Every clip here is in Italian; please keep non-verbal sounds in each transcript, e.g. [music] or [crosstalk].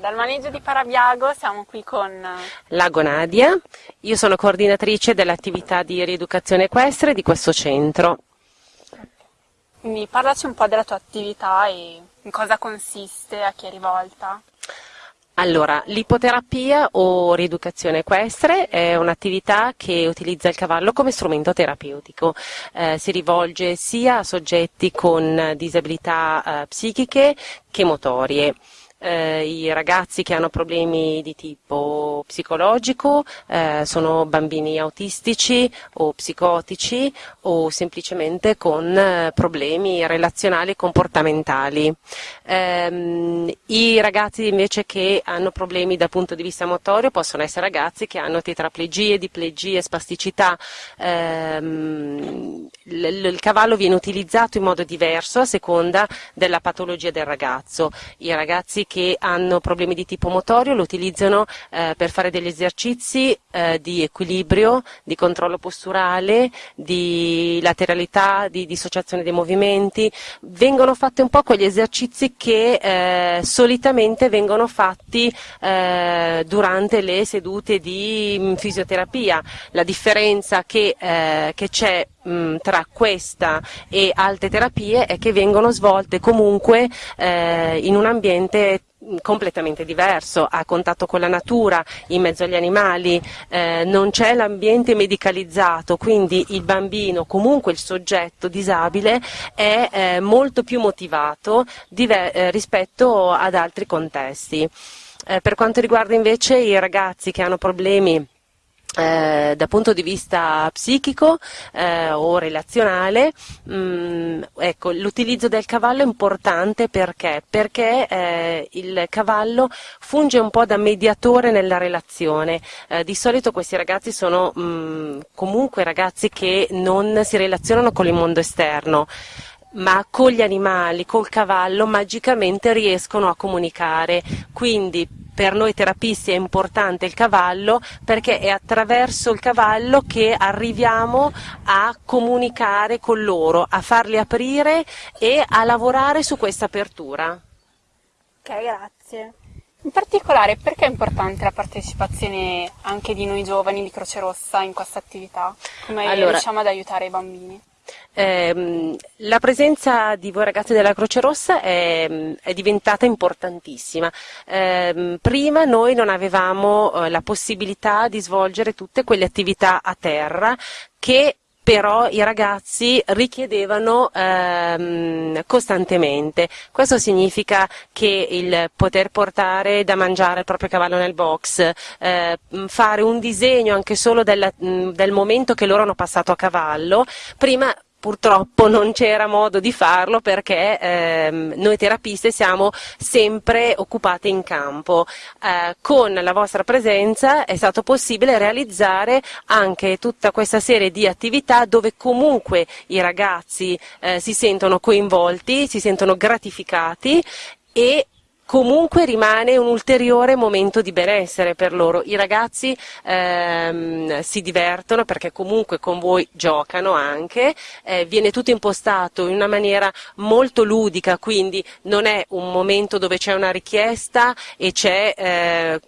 Dal maneggio di Parabiago siamo qui con Lago Nadia, io sono coordinatrice dell'attività di rieducazione equestre di questo centro. Quindi parlaci un po' della tua attività e in cosa consiste, a chi è rivolta. Allora, l'ipoterapia o rieducazione equestre è un'attività che utilizza il cavallo come strumento terapeutico. Eh, si rivolge sia a soggetti con disabilità eh, psichiche che motorie eh, i ragazzi che hanno problemi di tipo psicologico eh, sono bambini autistici o psicotici o semplicemente con eh, problemi relazionali e comportamentali. Ehm, I ragazzi invece che hanno problemi dal punto di vista motorio possono essere ragazzi che hanno tetraplegie, diplegie, spasticità. Ehm, il, cavallo viene utilizzato in modo diverso a seconda della patologia del ragazzo. I ragazzi che hanno problemi di tipo motorio lo utilizzano eh, per fare degli esercizi eh, di equilibrio, di controllo posturale, di lateralità, di dissociazione dei movimenti. Vengono fatti un po' quegli esercizi che eh, solitamente vengono fatti eh, durante le sedute di mm, fisioterapia. La differenza che, eh, che c'è mm, tra questa e altre terapie è che vengono svolte comunque eh, in un ambiente completamente diverso, a contatto con la natura, in mezzo agli animali, eh, non c'è l'ambiente medicalizzato, quindi il bambino, comunque il soggetto disabile, è eh, molto più motivato eh, rispetto ad altri contesti. Eh, per quanto riguarda invece i ragazzi che hanno problemi eh, dal punto di vista psichico eh, o relazionale, mm, ecco, l'utilizzo del cavallo è importante perché? Perché eh, il cavallo funge un po' da mediatore nella relazione. Eh, di solito questi ragazzi sono mh, mm, comunque ragazzi che non si relazionano con il mondo esterno ma con gli animali, col cavallo, magicamente riescono a comunicare. Quindi per noi terapisti è importante il cavallo perché è attraverso il cavallo che arriviamo a comunicare con loro, a farli aprire e a lavorare su questa apertura. Ok, grazie. In particolare perché è importante la partecipazione anche di noi giovani di Croce Rossa in questa attività? Come allora, riusciamo ad aiutare i bambini? Eh, la presenza di voi ragazzi della Croce Rossa è, è diventata importantissima. Eh, prima noi non avevamo eh, la possibilità di svolgere tutte quelle attività a terra che però i ragazzi richiedevano ehm, costantemente. Questo significa che il poter portare da mangiare il proprio cavallo nel box, eh, fare un disegno anche solo del, del momento che loro hanno passato a cavallo, prima Purtroppo non c'era modo di farlo perché ehm, noi terapiste siamo sempre occupate in campo. Eh, con la vostra presenza è stato possibile realizzare anche tutta questa serie di attività dove comunque i ragazzi eh, si sentono coinvolti, si sentono gratificati e comunque rimane un ulteriore momento di benessere per loro. I ragazzi ehm, si divertono perché comunque con voi giocano anche, eh, viene tutto impostato in una maniera molto ludica, quindi non è un momento dove c'è una richiesta e c'è eh,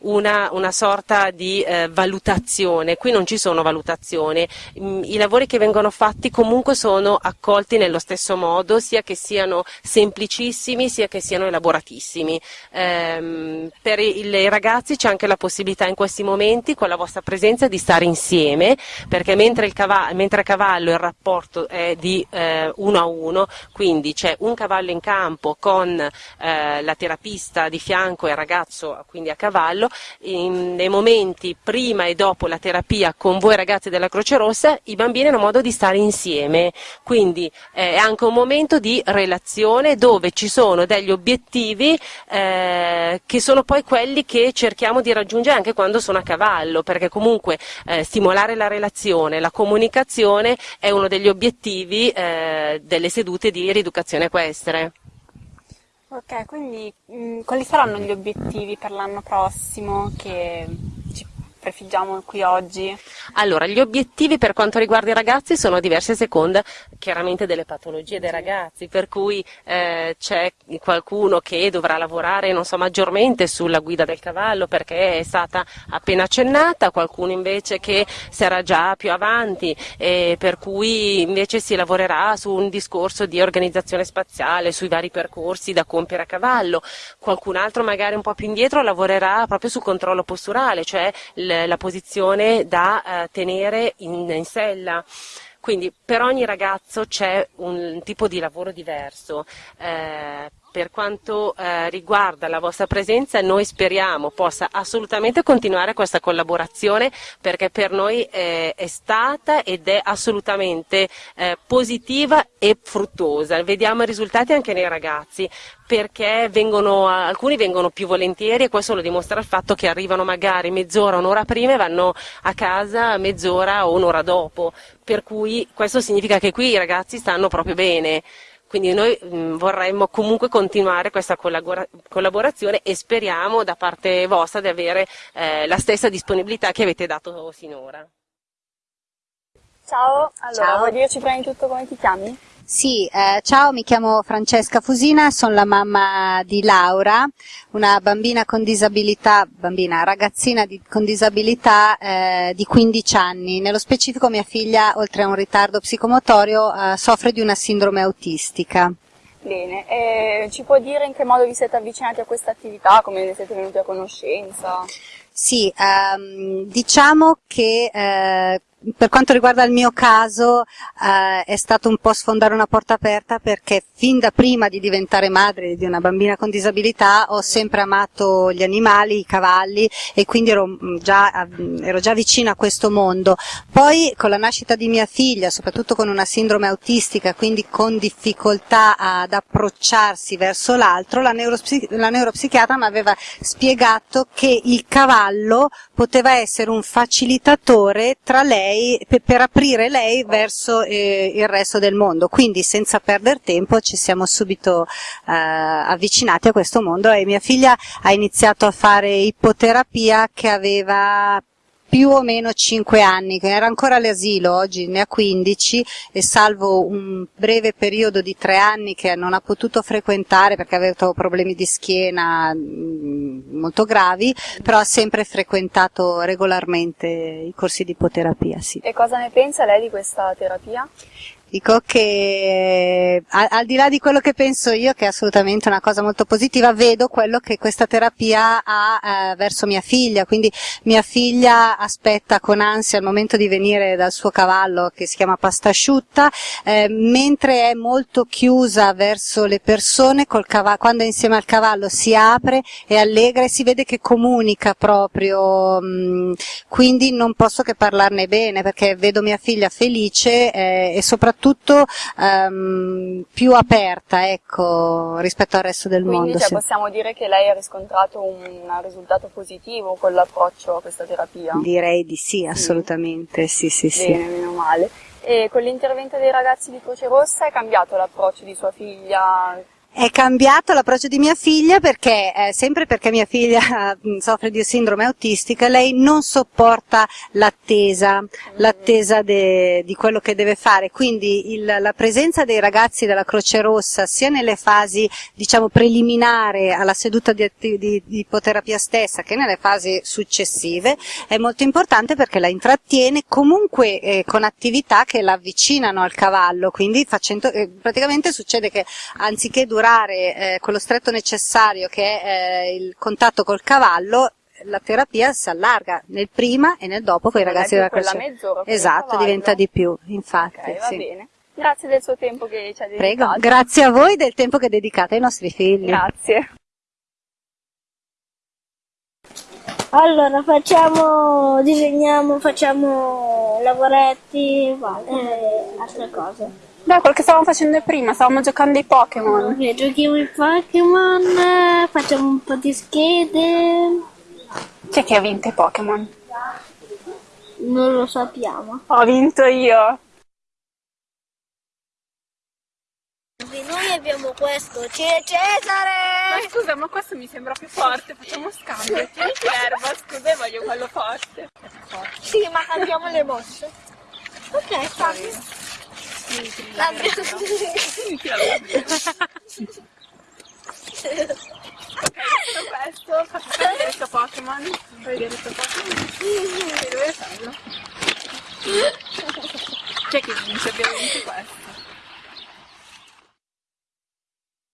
una, una sorta di eh, valutazione, qui non ci sono valutazioni, mm, i lavori che vengono fatti comunque sono accolti nello stesso modo, sia che siano semplicissimi, sia che siano elaborati elaboratissimi. Eh, per i, ragazzi c'è anche la possibilità in questi momenti, con la vostra presenza, di stare insieme, perché mentre, cavallo, mentre a cavallo il rapporto è di eh, uno a uno, quindi c'è un cavallo in campo con eh, la terapista di fianco e il ragazzo quindi a cavallo, in, nei momenti prima e dopo la terapia con voi ragazzi della Croce Rossa, i bambini hanno modo di stare insieme, quindi eh, è anche un momento di relazione dove ci sono degli obiettivi obiettivi eh, che sono poi quelli che cerchiamo di raggiungere anche quando sono a cavallo, perché comunque eh, stimolare la relazione, la comunicazione è uno degli obiettivi eh, delle sedute di rieducazione equestre. Ok, quindi mh, mm, quali saranno gli obiettivi per l'anno prossimo che prefiggiamo qui oggi? Allora, gli obiettivi per quanto riguarda i ragazzi sono diversi a seconda chiaramente delle patologie dei ragazzi, per cui eh, c'è qualcuno che dovrà lavorare so, maggiormente sulla guida del cavallo perché è stata appena accennata, qualcuno invece che sarà già più avanti, eh, per cui invece si lavorerà su un discorso di organizzazione spaziale, sui vari percorsi da compiere a cavallo, qualcun altro magari un po' più indietro lavorerà proprio sul controllo posturale, cioè la posizione da eh, tenere in, in sella. Quindi per ogni ragazzo c'è un tipo di lavoro diverso. Eh, per quanto eh, riguarda la vostra presenza, noi speriamo possa assolutamente continuare questa collaborazione perché per noi eh, è stata ed è assolutamente eh, positiva e fruttuosa. Vediamo i risultati anche nei ragazzi perché vengono, alcuni vengono più volentieri e questo lo dimostra il fatto che arrivano magari mezz'ora, un'ora prima e vanno a casa mezz'ora o un'ora dopo, per cui questo significa che qui i ragazzi stanno proprio bene. Quindi noi mh, mm, vorremmo comunque continuare questa collabora- collaborazione e speriamo da parte vostra di avere eh, la stessa disponibilità che avete dato sinora. Ciao, allora Ciao. vuoi dirci prima di tutto come ti chiami? Sì, eh, ciao, mi chiamo Francesca Fusina, sono la mamma di Laura, una bambina con disabilità, bambina, ragazzina di, con disabilità eh, di 15 anni. Nello specifico mia figlia, oltre a un ritardo psicomotorio, eh, soffre di una sindrome autistica. Bene, e ci può dire in che modo vi siete avvicinati a questa attività, come ne siete venuti a conoscenza? Sì, ehm, diciamo che eh, per quanto riguarda il mio caso eh, è stato un po' sfondare una porta aperta perché fin da prima di diventare madre di una bambina con disabilità ho sempre amato gli animali, i cavalli e quindi ero mm, già, ero già vicina a questo mondo. Poi con la nascita di mia figlia, soprattutto con una sindrome autistica, quindi con difficoltà ad approcciarsi verso l'altro, la, neuropsi- la neuropsichiatra mi aveva spiegato che il cavallo poteva essere un facilitatore tra lei lei, per, per aprire lei verso eh, il resto del mondo. Quindi senza perdere tempo ci siamo subito eh, avvicinati a questo mondo e mia figlia ha iniziato a fare ipoterapia che aveva più o meno 5 anni, che era ancora all'asilo, oggi ne ha 15 e salvo un breve periodo di 3 anni che non ha potuto frequentare perché aveva problemi di schiena mm, molto gravi, però ha sempre frequentato regolarmente i corsi di ipoterapia. Sì. E cosa ne pensa lei di questa terapia? Dico che al, al, di là di quello che penso io, che è assolutamente una cosa molto positiva, vedo quello che questa terapia ha eh, verso mia figlia, quindi mia figlia aspetta con ansia il momento di venire dal suo cavallo che si chiama pasta asciutta, eh, mentre è molto chiusa verso le persone, cavallo, quando è insieme al cavallo si apre, è allegra e si vede che comunica proprio, mh, mm, quindi non posso che parlarne bene perché vedo mia figlia felice eh, e soprattutto soprattutto ehm, più aperta ecco, rispetto al resto del Quindi, mondo. Cioè, sì. possiamo dire che lei ha riscontrato un risultato positivo con l'approccio a questa terapia? Direi di sì, assolutamente, sì, sì, sì. Bene, meno male. E con l'intervento dei ragazzi di Croce Rossa è cambiato l'approccio di sua figlia? È cambiato l'approccio di mia figlia perché, eh, sempre perché mia figlia [laughs] soffre di sindrome autistica, lei non sopporta l'attesa, l'attesa di quello che deve fare. Quindi il, la presenza dei ragazzi della Croce Rossa, sia nelle fasi diciamo, preliminari alla seduta di, di, di, ipoterapia stessa che nelle fasi successive, è molto importante perché la intrattiene comunque eh, con attività che la avvicinano al cavallo. Quindi facendo, eh, praticamente succede che anziché durare durare eh, quello stretto necessario che è eh, il contatto col cavallo, la terapia si allarga nel prima e nel dopo con i ragazzi della croce. Esatto, diventa di più, infatti. Okay, va sì. bene. Grazie del suo tempo che ci ha dedicato. Prego, grazie a voi del tempo che dedicate ai nostri figli. Grazie. Allora, facciamo, disegniamo, facciamo lavoretti, e altre cose. Beh, quel che stavamo facendo prima, stavamo giocando ai Pokémon. Ok, giochiamo ai Pokémon, facciamo un po' di schede. Chi è che ha vinto i Pokémon? Non lo sappiamo. Ho vinto io. Noi abbiamo questo, c'è Cesare! Ma scusa, ma questo mi sembra più forte, facciamo scambio. Tieni l'erba, scusa, voglio quello forte. forte. Sì, ma cambiamo le mosse. Ok, fammi. Ladrão. Questo Pokémon, vedere questo Pokémon. C'è chi vince ovviamente questo.